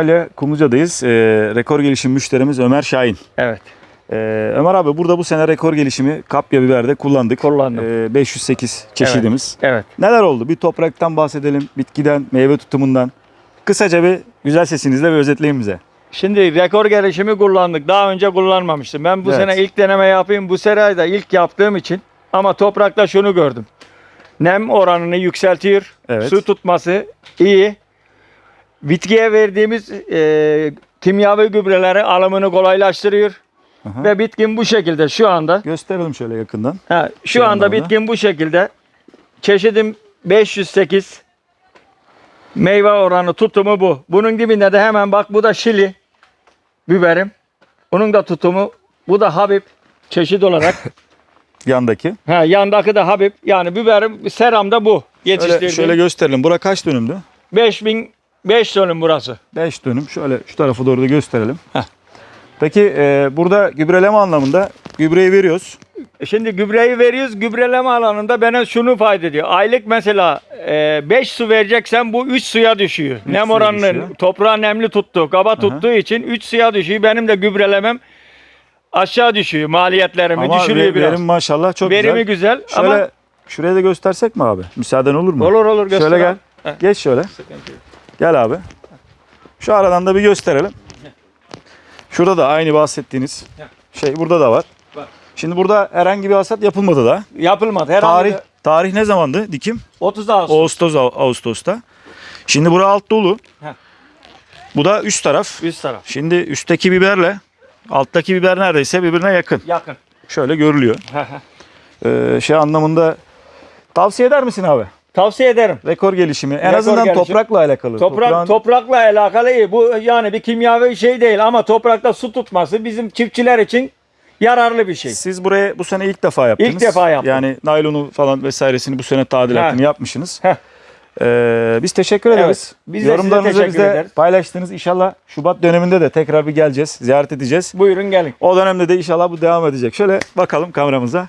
Antalya Kumluca'dayız. Ee, rekor gelişim müşterimiz Ömer Şahin. Evet. Ee, Ömer abi burada bu sene rekor gelişimi kapya biberde kullandık. Kullandım. Ee, 508 çeşidimiz. Evet. Neler oldu? Bir topraktan bahsedelim, bitkiden, meyve tutumundan. Kısaca bir güzel sesinizle bir özetleyin bize. Şimdi rekor gelişimi kullandık. Daha önce kullanmamıştım. Ben bu Evet. sene ilk deneme yapayım. Bu sene de ilk yaptığım için ama toprakta şunu gördüm. Nem oranını yükseltiyor. Evet. Su tutması iyi. Bitkiye verdiğimiz e, kimyavi gübreleri alımını kolaylaştırıyor. Aha. Ve bitkin bu şekilde şu anda. Gösterelim şöyle yakından. Ha, şu Şu anda bitkin bu şekilde. Çeşidim 508. Meyve oranı tutumu bu. Bunun dibinde de hemen bak bu da şili biberim. Bunun da tutumu bu da Habib çeşit olarak. Yandaki. ha, yandaki de Habib. Yani biberim seramda bu. Şöyle, Yetiştirdiğim. şöyle gösterelim. Bura kaç dönümdü? 5000 5 dönüm burası. 5 dönüm. Şöyle şu tarafa doğru da gösterelim. Heh. Peki e, burada gübreleme anlamında gübreyi veriyoruz. E Şimdi gübreyi veriyoruz. Gübreleme alanında bana şunu fayda ediyor. Aylık mesela 5 su vereceksen bu 3 suya düşüyor. Nem suya oranını düşüyor. toprağı nemli tuttu, kaba tuttuğu için 3 suya düşüyor. Benim de gübrelemem aşağı düşüyor. Maliyetlerimi Ama düşürüyor ve- biraz. verim maşallah çok Verimi güzel. güzel, Şöyle ama şuraya da göstersek mi abi? Müsaaden olur mu? olur olur göster. Şöyle gel. Heh. Geç şöyle. Sıkıntı yok. Gel abi. Şu aradan da bir gösterelim. Şurada da aynı bahsettiğiniz şey burada da var. Şimdi burada herhangi bir hasat yapılmadı da. Yapılmadı. Herhalde Tarih tarih ne zamandı dikim? 30 Ağustos. Ağustos Ağustos'ta. Şimdi bura alt dolu. Heh. Bu da üst taraf. Üst taraf. Şimdi üstteki biberle alttaki biber neredeyse birbirine yakın. Yakın. Şöyle görülüyor. Ee, şey anlamında tavsiye eder misin abi? Tavsiye ederim. Rekor gelişimi. En Rekor azından gelişimi. toprakla alakalı. Toprak Toprağın- toprakla alakalı iyi. Bu yani bir kimyavi şey değil ama toprakta su tutması bizim çiftçiler için yararlı bir şey. Siz buraya bu sene ilk defa yaptınız. İlk defa yaptım. Yani naylonu falan vesairesini bu sene tadilatını Heh. yapmışsınız. Heh. Ee, biz teşekkür ederiz. biz de size Yorumlarınızı teşekkür ederiz. paylaştınız. İnşallah Şubat döneminde de tekrar bir geleceğiz. Ziyaret edeceğiz. Buyurun gelin. O dönemde de inşallah bu devam edecek. Şöyle bakalım kameramıza.